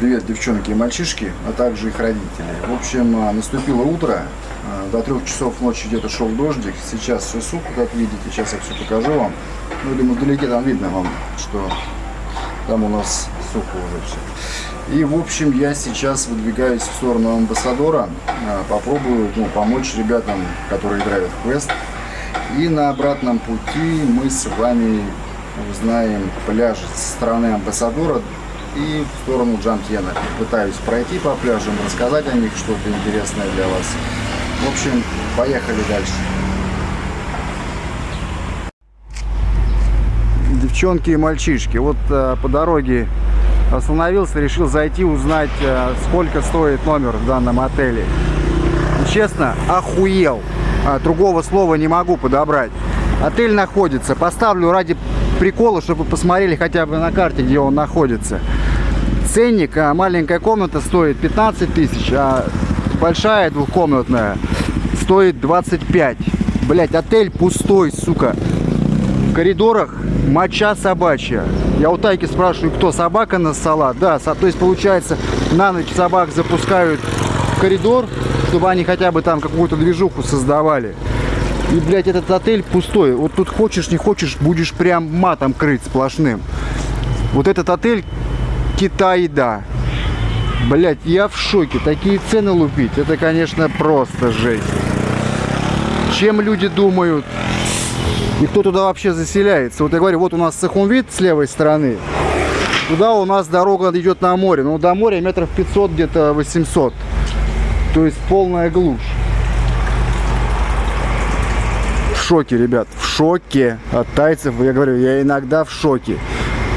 Привет, девчонки и мальчишки, а также их родители. В общем, а, наступило утро, а, до трех часов ночи где-то шел дождик. Сейчас все сухо, как видите, сейчас я все покажу вам. Ну, думаю, вдалеке там видно вам, что там у нас сухо уже все. И, в общем, я сейчас выдвигаюсь в сторону амбассадора, а, попробую ну, помочь ребятам, которые играют в квест. И на обратном пути мы с вами узнаем пляж со стороны амбассадора и в сторону Джамтьена. Пытаюсь пройти по пляжам, рассказать о них что-то интересное для вас. В общем, поехали дальше. Девчонки и мальчишки, вот э, по дороге остановился, решил зайти узнать, э, сколько стоит номер в данном отеле. Честно, охуел. А, другого слова не могу подобрать. Отель находится, поставлю ради прикола, чтобы вы посмотрели хотя бы на карте, где он находится. Ценник, а маленькая комната стоит 15 тысяч, а большая двухкомнатная стоит 25. Блять, отель пустой, сука. В коридорах моча собачья. Я у Тайки спрашиваю, кто, собака на салат? Да, то есть получается, на ночь собак запускают в коридор, чтобы они хотя бы там какую-то движуху создавали. И, блядь, этот отель пустой. Вот тут хочешь, не хочешь, будешь прям матом крыть сплошным. Вот этот отель Китай, да. Блять, я в шоке. Такие цены лупить, это, конечно, просто жесть. Чем люди думают? И кто туда вообще заселяется? Вот я говорю, вот у нас Сахунвит с левой стороны. Туда у нас дорога идет на море. Но до моря метров 500, где-то 800. То есть полная глушь шоке, ребят, в шоке от тайцев. Я говорю, я иногда в шоке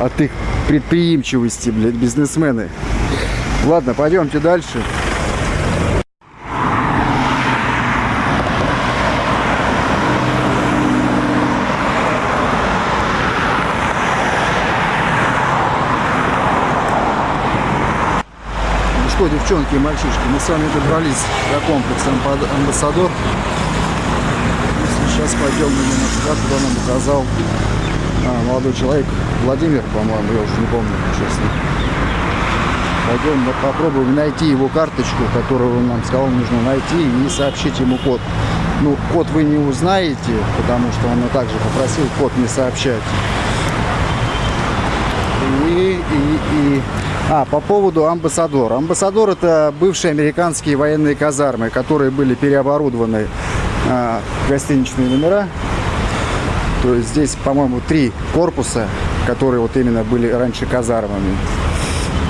от их предприимчивости, блядь, бизнесмены. Ладно, пойдемте дальше. Ну что, девчонки и мальчишки, мы с вами добрались до комплекса Амбассадор. Сейчас пойдем именно туда, куда нам указал молодой человек. Владимир, по-моему, я уже не помню, честно. Пойдем попробуем найти его карточку, которую он нам сказал, нужно найти и сообщить ему код. Ну, код вы не узнаете, потому что он также попросил код не сообщать. И, и, и... А, по поводу амбассадора. Амбассадор это бывшие американские военные казармы, которые были переоборудованы а, гостиничные номера. То здесь, по-моему, три корпуса, которые вот именно были раньше казармами.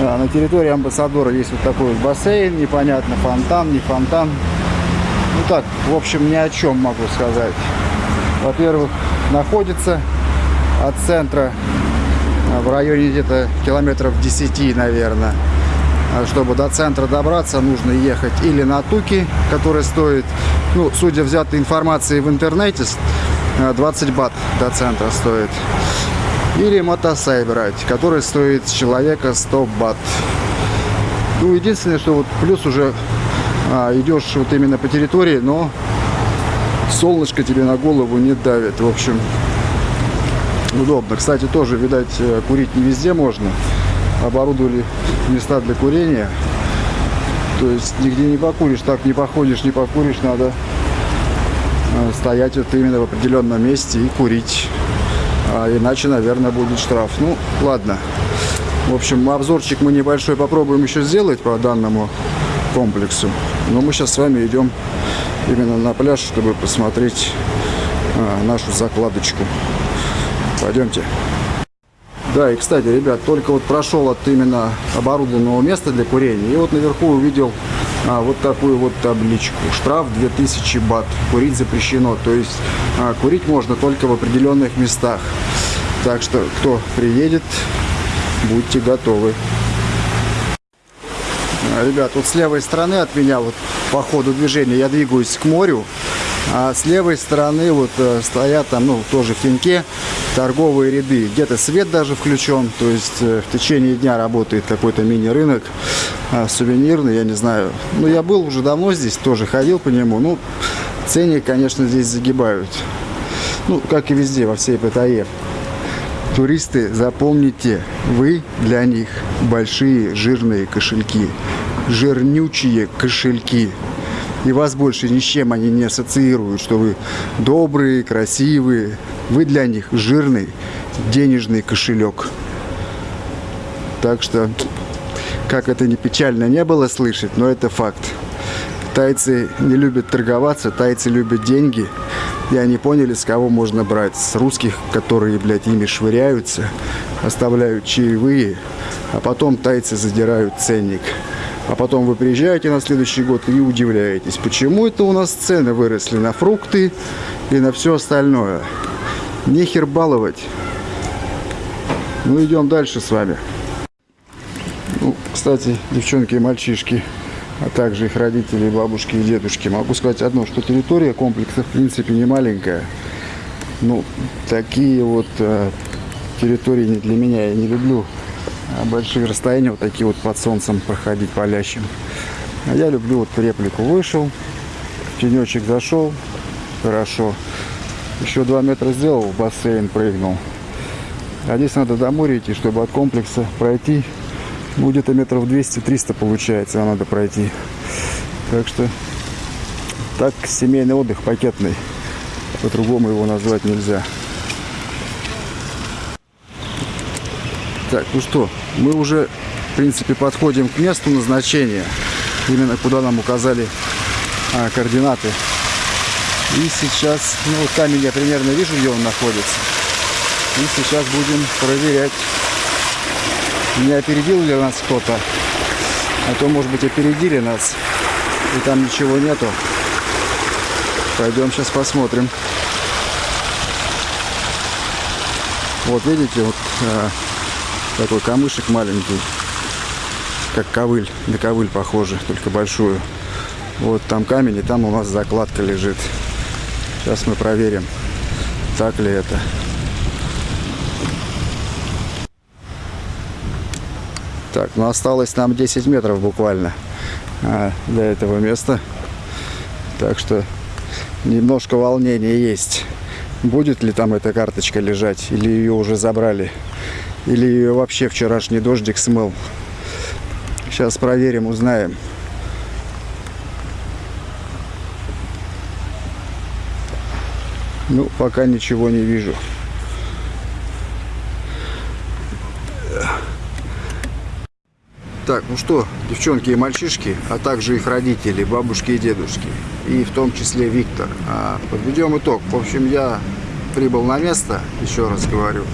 А, на территории амбассадора есть вот такой вот бассейн, непонятно, фонтан, не фонтан. Ну так, в общем, ни о чем могу сказать. Во-первых, находится от центра а, в районе где-то километров 10, наверное. А чтобы до центра добраться, нужно ехать или на Туки, который стоит, ну, судя взятой информации в интернете, 20 э, бат до центра стоит. Или мотосай брать, который стоит человека 100 бат. Ну, единственное, что вот плюс уже а, идешь вот именно по территории, но солнышко тебе на голову не давит. В общем, удобно. Кстати, тоже, видать, э, курить не везде можно оборудовали места для курения. То есть нигде не покуришь, так не походишь, не покуришь, надо стоять вот именно в определенном месте и курить. А иначе, наверное, будет штраф. Ну, ладно. В общем, обзорчик мы небольшой попробуем еще сделать по данному комплексу. Но мы сейчас с вами идем именно на пляж, чтобы посмотреть а, нашу закладочку. Пойдемте. Да, и, кстати, ребят, только вот прошел от именно оборудованного места для курения. И вот наверху увидел а, вот такую вот табличку. Штраф 2000 бат. Курить запрещено. То есть а, курить можно только в определенных местах. Так что, кто приедет, будьте готовы. А, ребят, вот с левой стороны от меня, вот по ходу движения, я двигаюсь к морю. А с левой стороны вот э, стоят там, ну, тоже в теньке торговые ряды. Где-то свет даже включен, то есть э, в течение дня работает какой-то мини-рынок а, сувенирный, я не знаю. Ну, я был уже давно здесь, тоже ходил по нему. Ну, ценник, конечно, здесь загибают. Ну, как и везде, во всей Паттайе. Туристы, запомните, вы для них большие жирные кошельки. Жирнючие кошельки. И вас больше ни с чем они не ассоциируют, что вы добрые, красивые. Вы для них жирный денежный кошелек. Так что, как это не печально не было слышать, но это факт. Тайцы не любят торговаться, тайцы любят деньги. И они поняли, с кого можно брать. С русских, которые, блядь, ими швыряются, оставляют чаевые, а потом тайцы задирают ценник. А потом вы приезжаете на следующий год и удивляетесь, почему это у нас цены выросли на фрукты и на все остальное. Нехер баловать. Ну, идем дальше с вами. Ну, кстати, девчонки и мальчишки, а также их родители, бабушки и дедушки. Могу сказать одно, что территория комплекса, в принципе, не маленькая. Ну, такие вот э, территории не для меня. Я не люблю большие расстояния вот такие вот под солнцем проходить палящим. А я люблю вот реплику вышел, тенечек зашел, хорошо. Еще два метра сделал, в бассейн прыгнул. А здесь надо до моря идти, чтобы от комплекса пройти. Ну, где-то метров 200-300 получается, надо пройти. Так что, так семейный отдых пакетный. По-другому его назвать нельзя. Так, ну что, мы уже, в принципе, подходим к месту назначения. Именно куда нам указали а, координаты. И сейчас, ну, вот камень я примерно вижу, где он находится. И сейчас будем проверять, не опередил ли нас кто-то. А то, может быть, опередили нас, и там ничего нету. Пойдем сейчас посмотрим. Вот видите, вот а, такой камышек маленький, как ковыль, на ковыль похоже, только большую. Вот там камень, и там у нас закладка лежит. Сейчас мы проверим, так ли это. Так, ну осталось нам 10 метров буквально а, до этого места. Так что немножко волнения есть. Будет ли там эта карточка лежать, или ее уже забрали. Или вообще вчерашний дождик смыл. Сейчас проверим, узнаем. Ну, пока ничего не вижу. Так, ну что, девчонки и мальчишки, а также их родители, бабушки и дедушки, и в том числе Виктор, а, подведем итог. В общем, я прибыл на место, еще раз говорю,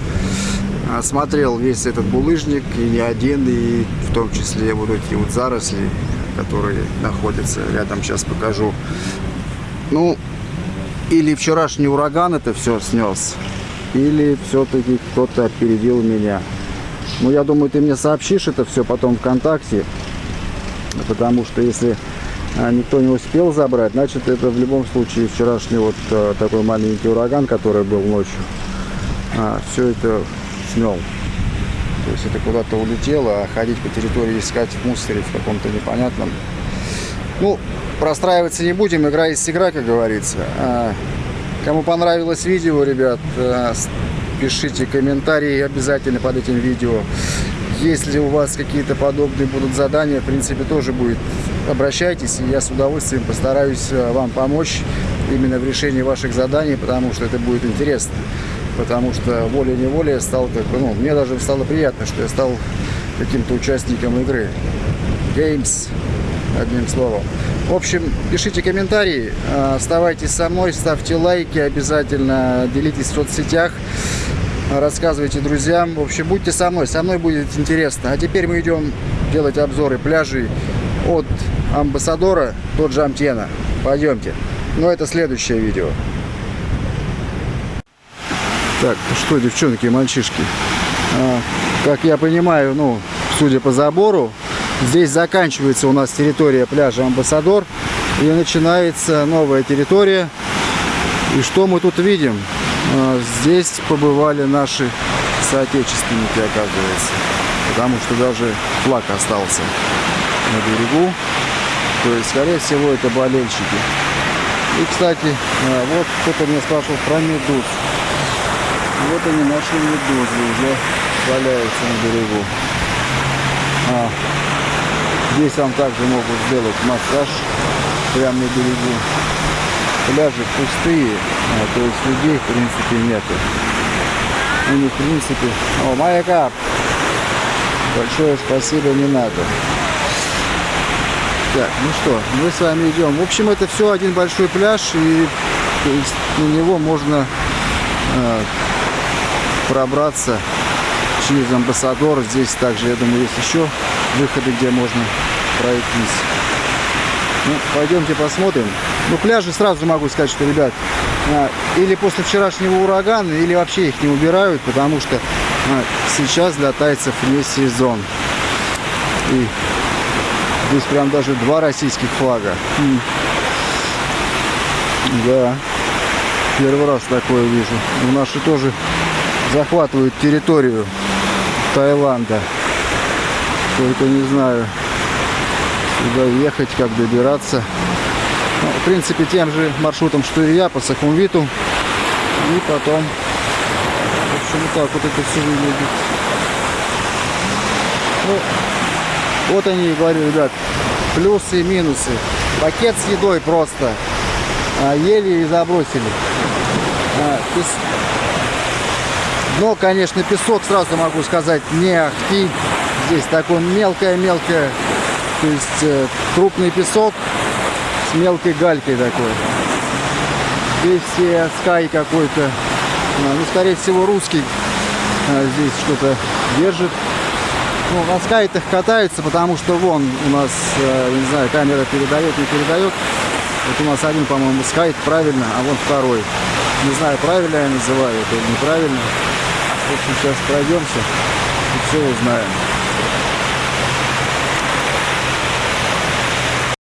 осмотрел весь этот булыжник, и не один, и в том числе вот эти вот заросли, которые находятся рядом, сейчас покажу. Ну, или вчерашний ураган это все снес, или все-таки кто-то опередил меня. Ну, я думаю, ты мне сообщишь это все потом ВКонтакте, потому что если а, никто не успел забрать, значит, это в любом случае вчерашний вот а, такой маленький ураган, который был ночью, а, все это смел. То есть это куда-то улетело, а ходить по территории искать в мусоре в каком-то непонятном. Ну, простраиваться не будем, игра есть игра, как говорится. А, кому понравилось видео, ребят, а, пишите комментарии обязательно под этим видео. Если у вас какие-то подобные будут задания, в принципе, тоже будет, обращайтесь, и я с удовольствием постараюсь вам помочь именно в решении ваших заданий, потому что это будет интересно потому что волей-неволей стал, как бы, ну, мне даже стало приятно, что я стал каким-то участником игры. Games, одним словом. В общем, пишите комментарии, а, оставайтесь со мной, ставьте лайки обязательно, делитесь в соцсетях, рассказывайте друзьям. В общем, будьте со мной, со мной будет интересно. А теперь мы идем делать обзоры пляжей от Амбассадора до Джамтена. Пойдемте. Но это следующее видео. Так, что, девчонки и мальчишки, а, как я понимаю, ну, судя по забору, здесь заканчивается у нас территория пляжа Амбассадор и начинается новая территория. И что мы тут видим? А, здесь побывали наши соотечественники, оказывается, потому что даже флаг остался на берегу. То есть, скорее всего, это болельщики. И, кстати, а, вот кто-то меня спрашивал про медуз. Вот они наши медузы уже валяются на берегу. А, здесь вам также могут сделать массаж прямо на берегу. Пляжи пустые, а, то есть людей в принципе нету. У них в принципе... О, маяка! Большое спасибо, не надо. Так, ну что, мы с вами идем. В общем, это все один большой пляж, и на него можно э, пробраться через амбассадор. Здесь также, я думаю, есть еще выходы, где можно пройтись. Ну, пойдемте посмотрим. Ну, пляжи сразу могу сказать, что, ребят, а, или после вчерашнего урагана, или вообще их не убирают, потому что а, сейчас для тайцев не сезон. И здесь прям даже два российских флага. М. Да, первый раз такое вижу. У наши тоже захватывают территорию Таиланда. Только не знаю, куда ехать, как добираться. Ну, в принципе, тем же маршрутом, что и я, по Сахумвиту. И потом, в общем, так вот это все выглядит. Ну, вот они, говорю, ребят, плюсы и минусы. Пакет с едой просто. А, ели и забросили. А, Дно, конечно, песок, сразу могу сказать, не ахти. Здесь такое мелкое-мелкое, то есть э, крупный песок с мелкой галькой такой. Здесь э, скай какой-то, а, ну, скорее всего, русский а, здесь что-то держит. Ну, на скайтах катаются, потому что вон у нас, э, не знаю, камера передает, не передает. Вот у нас один, по-моему, скайт правильно, а вон второй. Не знаю, правильно я называю это или неправильно. В общем, сейчас пройдемся и все узнаем.